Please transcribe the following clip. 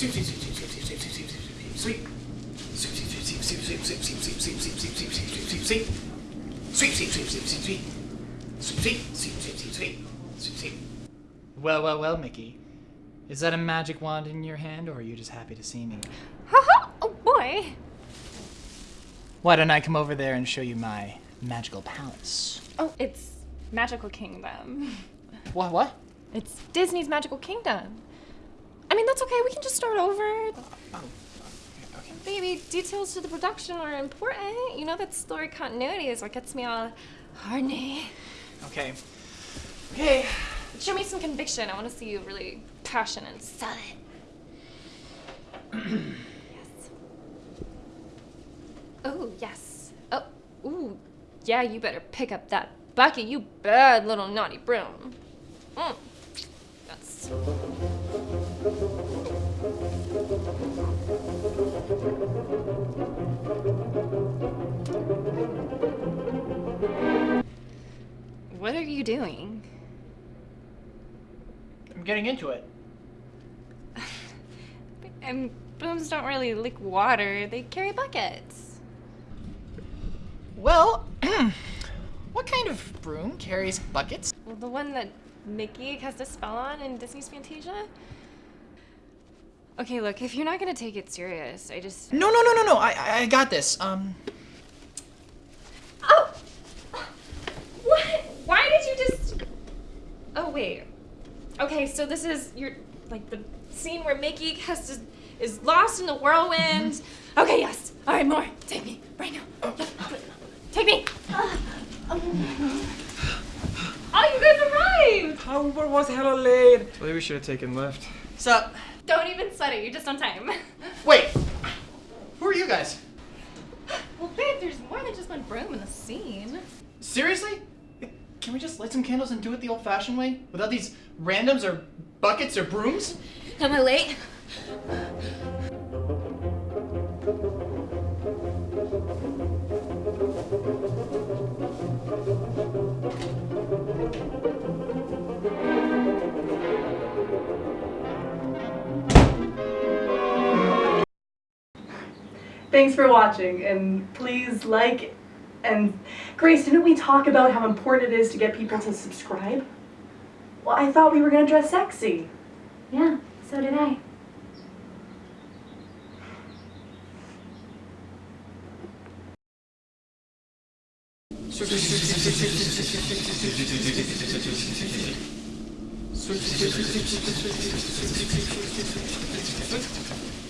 Sweep, sweep, sweep, sweep, sweep, sweep, sweep, sweep, sweep. Sweep, sweep, sweep, sweep, sweep, sweep, sweep, sweep, sweep, sweep, sweep, sweep, sweep, sweep, sweep. Sweep, sweep, sweep, sweep, sweep, sweep. Sweep, sweep, sweep, sweep, sweep, sweep. Sweep, sweep. Well, well, well, Mickey. Is that a magic wand in your hand, or are you just happy to see me? Haha! oh boy! Why don't I come over there and show you my magical palace? Oh, it's Magical Kingdom. What? What? It's Disney's Magical Kingdom. I mean, that's okay. We can just start over. Oh, okay, okay. Baby, details to the production are important. You know that story continuity is what gets me all horny. Okay. Okay. Show me some conviction. I want to see you really passionate and sell it. yes. Oh, yes. Oh, ooh. Yeah, you better pick up that bucket, you bad little naughty broom. Mm. Yes. What are you doing? I'm getting into it. And brooms don't really lick water, they carry buckets. Well, what kind of broom carries buckets? Well, the one that Mickey cast a spell on in Disney's Fantasia? Okay, look, if you're not gonna take it serious, I just. No, no, no, no, no. I, I- I got this. Um, Oh! What? Why did you just. Oh, wait. Okay, so this is your. like the scene where Mickey has to. is lost in the whirlwind. Mm-hmm. Okay, yes. Alright, more. Take me, right now. Oh. Take me! Oh, you guys arrived! How was hella late? Maybe we should have taken left. sup? Don't even sweat it, you're just on time. Wait. Who are you guys? Well, babe, there's more than just one broom in the scene. Seriously? Can we just light some candles and do it the old-fashioned way, without these randoms or buckets or brooms? Am I late? Thanks for watching, and please like and Grace, didn't we talk about how important it is to get people to subscribe? Well, I thought we were gonna dress sexy. Yeah, so did I.